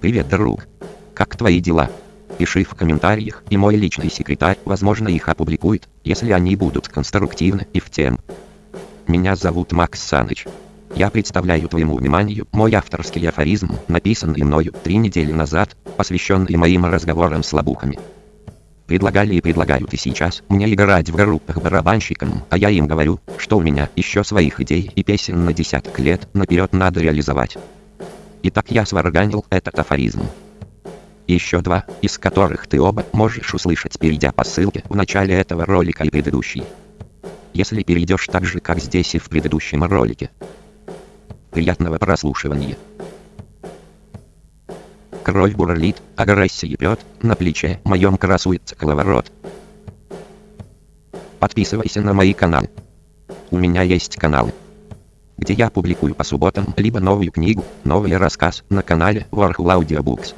Привет, друг. Как твои дела? Пиши в комментариях, и мой личный секретарь, возможно, их опубликует, если они будут конструктивны и в тем. Меня зовут Макс Саныч. Я представляю твоему вниманию мой авторский афоризм, написанный мною три недели назад, посвященный моим разговорам с лобухами. Предлагали и предлагают и сейчас мне играть в группах барабанщиком, а я им говорю, что у меня еще своих идей и песен на десяток лет наперед надо реализовать. Итак я сварганил этот афоризм. Еще два, из которых ты оба можешь услышать, перейдя по ссылке в начале этого ролика и предыдущий. Если перейдешь так же, как здесь и в предыдущем ролике. Приятного прослушивания. Кровь бурлит, агрессия пьет, на плече моем красуется коловорот. Подписывайся на мои каналы. У меня есть каналы где я публикую по субботам либо новую книгу, новый рассказ на канале Warhol Audiobooks.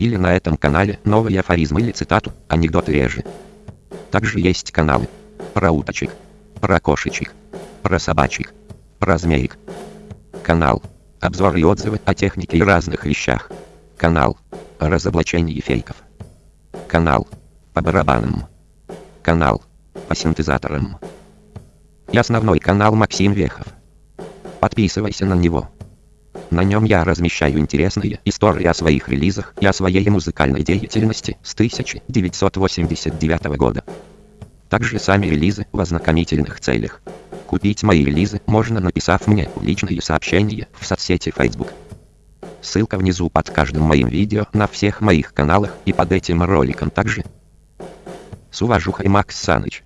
Или на этом канале новый афоризм или цитату, анекдоты реже. Также есть каналы про уточек, про кошечек, про собачек, про змеек. Канал обзоры и отзывы о технике и разных вещах. Канал о разоблачении фейков. Канал по барабанам. Канал по синтезаторам. И основной канал Максим Вехов. Подписывайся на него. На нем я размещаю интересные истории о своих релизах и о своей музыкальной деятельности с 1989 года. Также сами релизы в ознакомительных целях. Купить мои релизы можно написав мне личные сообщения в соцсети Facebook. Ссылка внизу под каждым моим видео на всех моих каналах и под этим роликом также. С уважухой Макс Саныч.